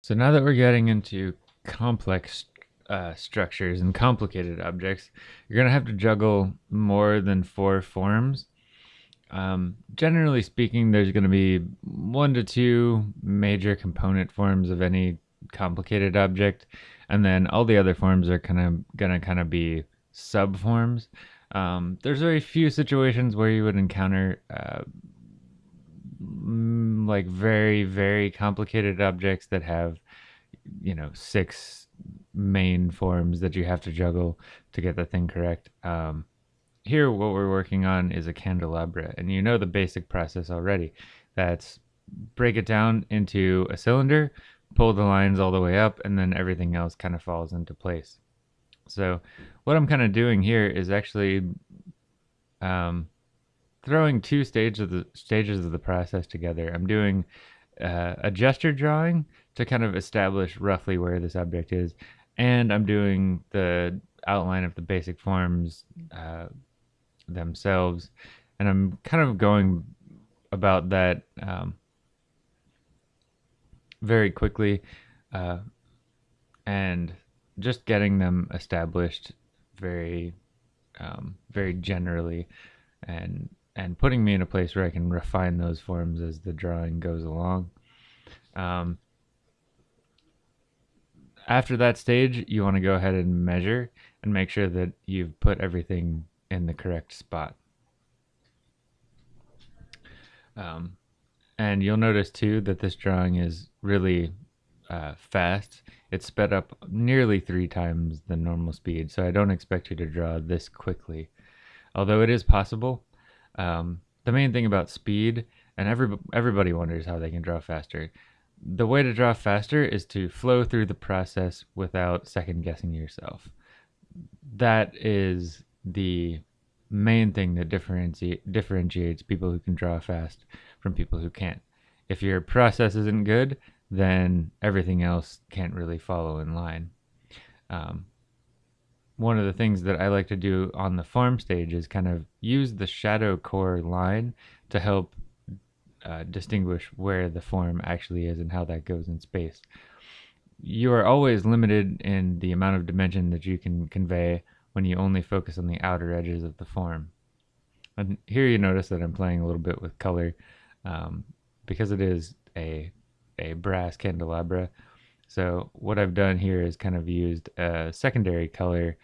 So now that we're getting into complex uh, structures and complicated objects, you're going to have to juggle more than four forms. Um, generally speaking, there's going to be one to two major component forms of any complicated object, and then all the other forms are kind of going to kind of be subforms. Um, there's very few situations where you would encounter uh, like very very complicated objects that have you know six main forms that you have to juggle to get the thing correct. Um, here what we're working on is a candelabra and you know the basic process already. That's break it down into a cylinder pull the lines all the way up and then everything else kind of falls into place. So what i'm kind of doing here is actually um, throwing two stages of the stages of the process together. I'm doing uh, a gesture drawing to kind of establish roughly where this object is, and I'm doing the outline of the basic forms uh, themselves, and I'm kind of going about that um, very quickly, uh, and just getting them established very, um, very generally, and and putting me in a place where I can refine those forms as the drawing goes along. Um, after that stage, you want to go ahead and measure and make sure that you've put everything in the correct spot. Um, and you'll notice too that this drawing is really uh, fast. It's sped up nearly three times the normal speed, so I don't expect you to draw this quickly. Although it is possible, um, the main thing about speed, and every, everybody wonders how they can draw faster. The way to draw faster is to flow through the process without second guessing yourself. That is the main thing that differenti- differentiates people who can draw fast from people who can't. If your process isn't good, then everything else can't really follow in line. Um, one of the things that I like to do on the farm stage is kind of use the shadow core line to help uh, distinguish where the form actually is and how that goes in space. You are always limited in the amount of dimension that you can convey when you only focus on the outer edges of the form. And here you notice that I'm playing a little bit with color um, because it is a, a brass candelabra. So what I've done here is kind of used a secondary color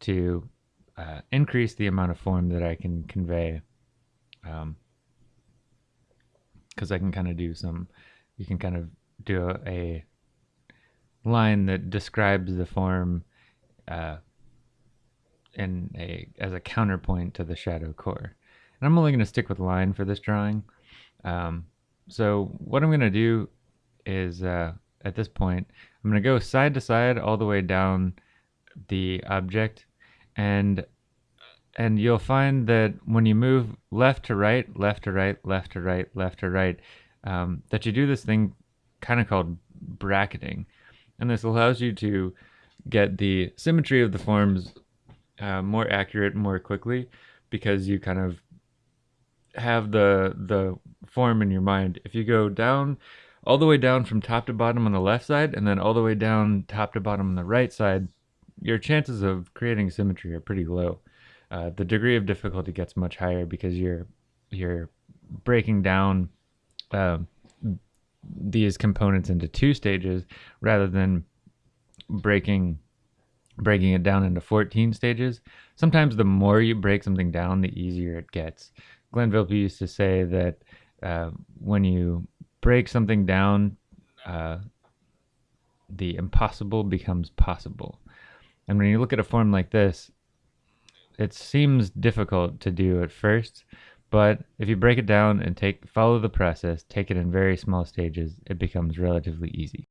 to uh, increase the amount of form that I can convey. Because um, I can kind of do some, you can kind of do a, a line that describes the form uh, in a as a counterpoint to the shadow core. And I'm only going to stick with line for this drawing. Um, so what I'm going to do is uh, at this point, I'm going to go side to side all the way down the object and and you'll find that when you move left to right, left to right, left to right, left to right, um, that you do this thing kind of called bracketing. And this allows you to get the symmetry of the forms uh, more accurate more quickly because you kind of have the the form in your mind. If you go down all the way down from top to bottom on the left side and then all the way down top to bottom on the right side, your chances of creating symmetry are pretty low. Uh, the degree of difficulty gets much higher because you're you're breaking down uh, these components into two stages rather than breaking breaking it down into 14 stages. Sometimes the more you break something down, the easier it gets. Glenn Vilppu used to say that uh, when you break something down, uh, the impossible becomes possible. And when you look at a form like this, it seems difficult to do at first, but if you break it down and take follow the process, take it in very small stages, it becomes relatively easy.